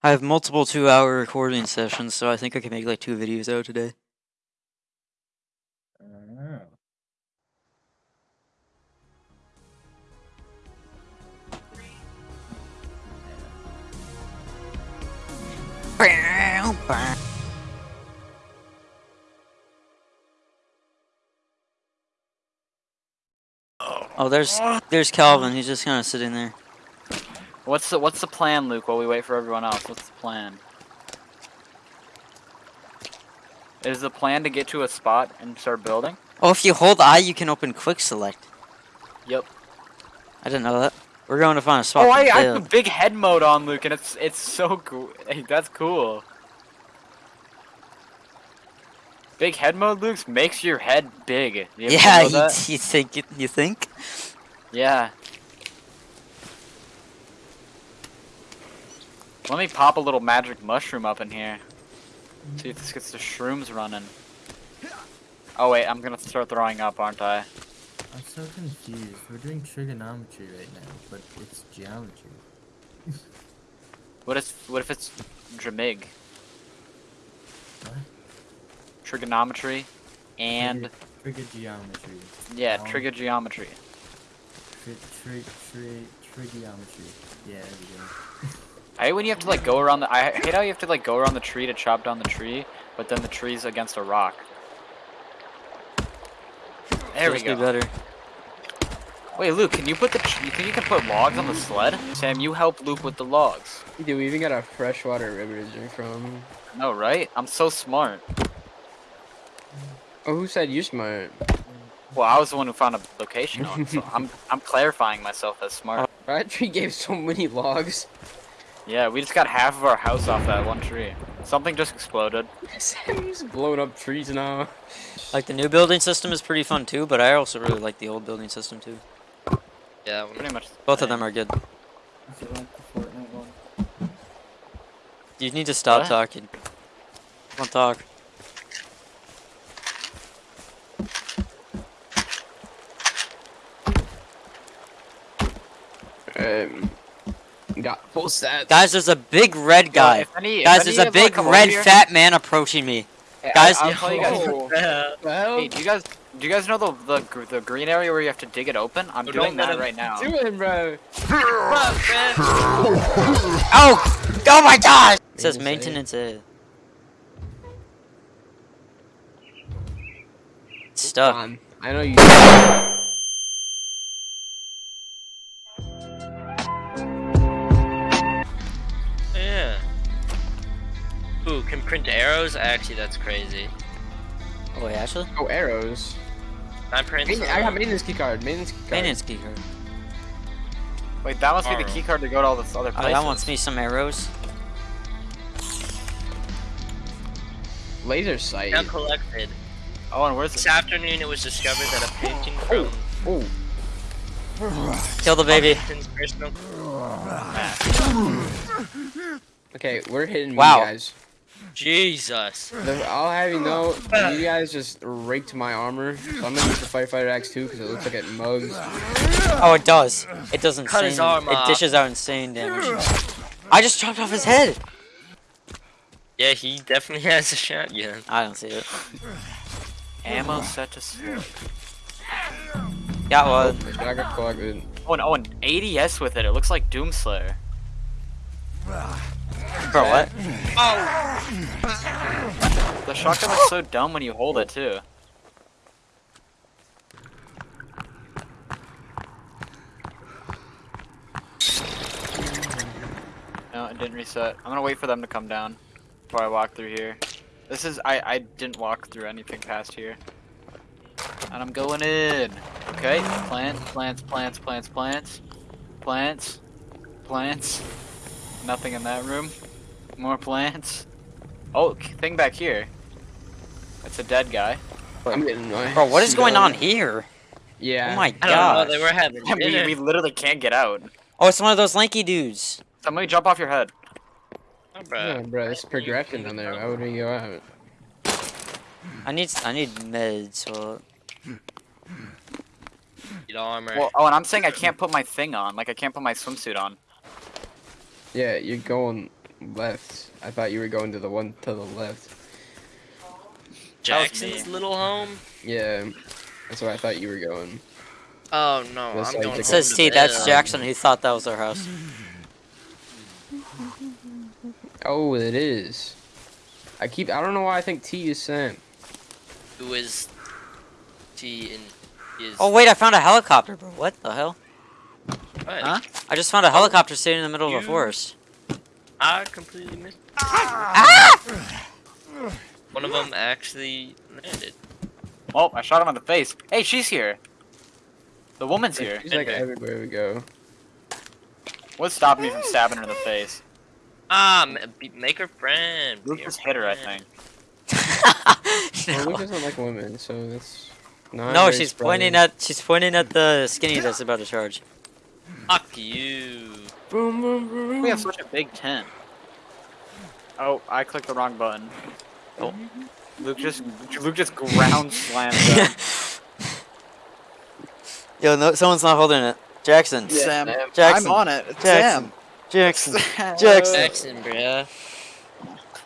I have multiple two hour recording sessions, so I think I can make like two videos out today. Oh. Oh, there's there's Kelvin. He's just kind of sitting there. What's the What's the plan, Luke? While we wait for everyone else, what's the plan? Is the plan to get to a spot and start building? Oh, if you hold I, you can open quick select. Yep. I didn't know that. We're going to find a spot. Oh, I, I have the big head mode on, Luke, and it's it's so cool. Hey, that's cool. Big head mode, Luke, makes your head big. You Yeah, you, you think you think? Yeah. Let me pop a little magic mushroom up in here. See if this gets the shrooms running. Oh wait, I'm gonna start throwing up, aren't I? I'm so confused. We're doing trigonometry right now, but it's geometry. What if what if it's Dramig? What? Trigonometry and Trigger geometry. yeah, Um, trigonometry. Tri tri tri trigonometry. Yeah, there we go. I hate when you have to like go around the. I hate how you have to like go around the tree to chop down the tree, but then the tree's against a rock. There we to be go. better. Wait, Luke, can you put the? You think you can put logs on the sled? Sam, you help Luke with the logs. Dude, we even got a freshwater river to drink from. No, right? I'm so smart. Oh, who said you smart? Well, I was the one who found a location on, so I'm I'm clarifying myself as smart. That tree gave so many logs. Yeah, we just got half of our house off that one tree. Something just exploded. Sam's blowing up trees now. Like the new building system is pretty fun too, but I also really like the old building system too. Yeah, pretty much. Both of them are good. Is it like the Fortnite one? You need to stop What? talking. Don't talk. Um, got full stats. Guys, there's a big red guy. if any- Guys, there's a big red here- fat man approaching me. Hey, Guys- I, will tell you guys. Oh. Hey, do you guys do you guys know the, the the green area where you have to dig it open? I'm doing don't let that him right now. do it, bro. Oh! Oh my gosh! It says Maintenance A. maintenance It's stuck. Um, I know you. Ooh, can print arrows? Actually, that's crazy. Oh wait, actually? Oh, arrows. I print. Main- I got maintenance key card. Maintenance key card. Maintenance key card. Wait, that must be the Arrow. key card to go to all this other Oh, places. that wants me some arrows. Laser sight. Now collected. Oh, and where's This afternoon, it was discovered that a painting oh, from oh, oh, Kill the baby. Okay, we're hitting Wow. me, guys. Jesus. I'll have you know, you guys just raked my armor. So I'm gonna use the firefighter axe too, because it looks like it mugs. Oh, it does. It does not Cut his arm it dishes out insane damage. I just chopped off his head. Yeah, he definitely has a shotgun. I don't see it. ammo set to slug. Got one. I got collected. Oh, and, oh, and ADS with it. It looks like Doomslayer. Bro, what? Oh! The shotgun looks so dumb when you hold it too. No, it didn't reset. I'm gonna wait for them to come down before I walk through here. This is I I didn't walk through anything past here. And I'm going in. Okay, plants, plants, plants, plants, plants, plants, plants. Nothing in that room. More plants. Oh, thing back here. It's a dead guy. I'm getting my. Bro, what is going on here? Yeah. Oh my I don't know. god. They were having we, dinner. we literally can't get out. Oh, it's one of those lanky dudes. Somebody jump off your head. Oh, bro. Yeah, bro, it's progression down there. Why would we go out? I need I need meds. So Get armor. Well, oh, and I'm saying I can't put my thing on. Like I can't put my swimsuit on. Yeah, you're going left. I thought you were going to the one to the left. Jackson's little home. Yeah, that's where I thought you were going. Oh no, That's I'm going. the- It says T. That's. Jackson. He thought that was our house. Oh, it is. I keep. I don't know why I think T is Sam. Who is T and is? Oh wait, I found a helicopter, bro. What the hell? what? Huh? I just found a oh. helicopter sitting in the middle of a forest. I completely missed. One of them actually landed. Oh, I shot him in the face. Hey, she's here. The woman's here. She's like everywhere we go. What stopped me from stabbing her in the face? Um, make her friend. be Luke her just hit her, I friend. think. Well, no, Luke doesn't like women, so that's. Not no very she's surprising. pointing at she's pointing at the skinny that's about to charge. Fuck you. Boom, boom, boom. We have such a big tent. Oh, I clicked the wrong button. Oh. Luke just Luke just ground slammed them. Yo, no, someone's not holding it. Jackson. Sam, Jackson. I'm on it. It's Jackson. Jackson. Sam. Jackson. Jackson, bruh.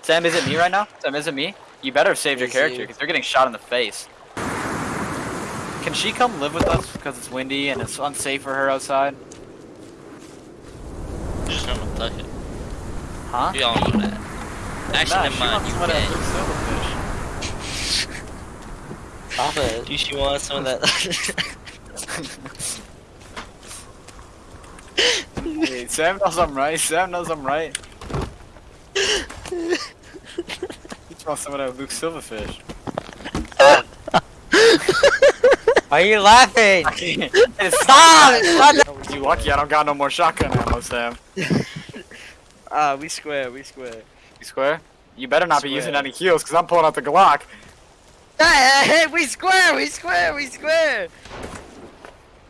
Sam, is it me right now? Sam, is it me? You better have saved your Is character you. because they're getting shot in the face. Can she come live with us because it's windy and it's unsafe for her outside? Just gonna tuck it. Huh? We all know that. Actually, Nah, never mind. You can. Stop it. Do she want some of that? Hey, Sam knows I'm right. Sam knows I'm right. He wants some of that Luke Silverfish. Why are you laughing? Stop! Stop! Lucky I don't got no more shotgun ammo, Sam. Ah, we square, we square. You square? You better not be using any heals, because I'm pulling out the Glock. Hey, hey, we square, we square, we square.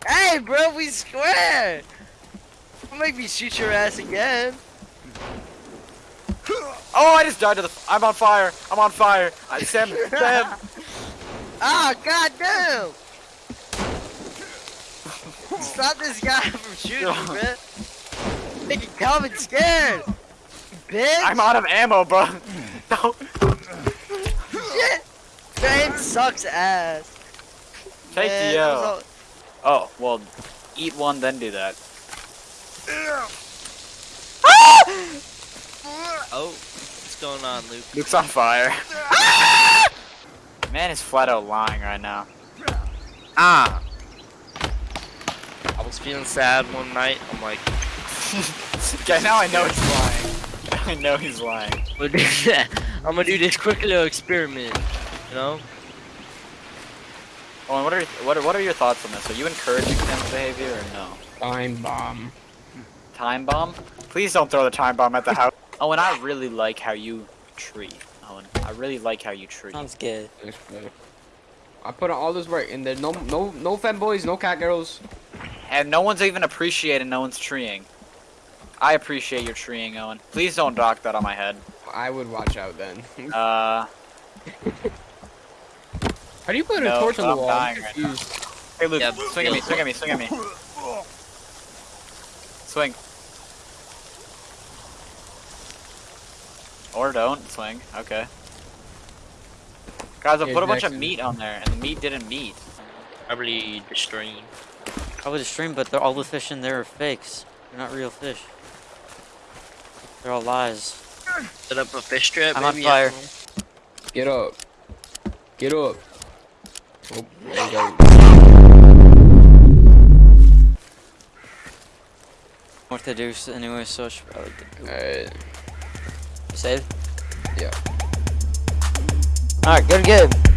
Hey, bro, we square. Don't make me shoot your ass again. Oh, I just died to the. I'm on fire. I'm on fire. I, Sam, Sam. Ah, goddamn. Stop this guy from shooting me, man. Making Kelvin scared. Bitch. I'm out of ammo, bro. No. Shit. Fame sucks ass. Take Man, the L. all- Oh, well, eat one, then do that. Oh, what's going on, Luke? Luke's on fire. Man is flat out lying right now. Ah. I was feeling sad one night. I'm like, Okay, now I know he's lying. I know he's lying. I'm gonna do this quick little experiment. You know? Oh, and what are your, what are, what are your thoughts on this? Are you encouraging Sam's behavior or no? Time bomb. Time bomb? Please don't throw the time bomb at the house. Oh, and I really like how you treat. Owen, I really like how you treat. Sounds good. That's good. I put in all this work, and there no no no femboys, no cat girls. And no one's even appreciating no one's treeing. I appreciate your treeing, Owen. Please don't dock that on my head. I would watch out then. Uh, How do you put a No, torch on the I'm wall? I'm dying right now. hey Luke, Yeah, swing at me, swing at me, swing at me. Swing. Or don't swing. Okay. Guys, I Yeah, put a bunch of meat on there, and the meat didn't meet. Probably the stream. would the stream, but all the fish in there are fakes. They're not real fish. They're all lies. Set up a fish trap. I'm on fire. I don't know. Get up. Get up. Oh, there you go. What to do anyway, so I should probably get Alright. save. Yeah. Alright, good, good.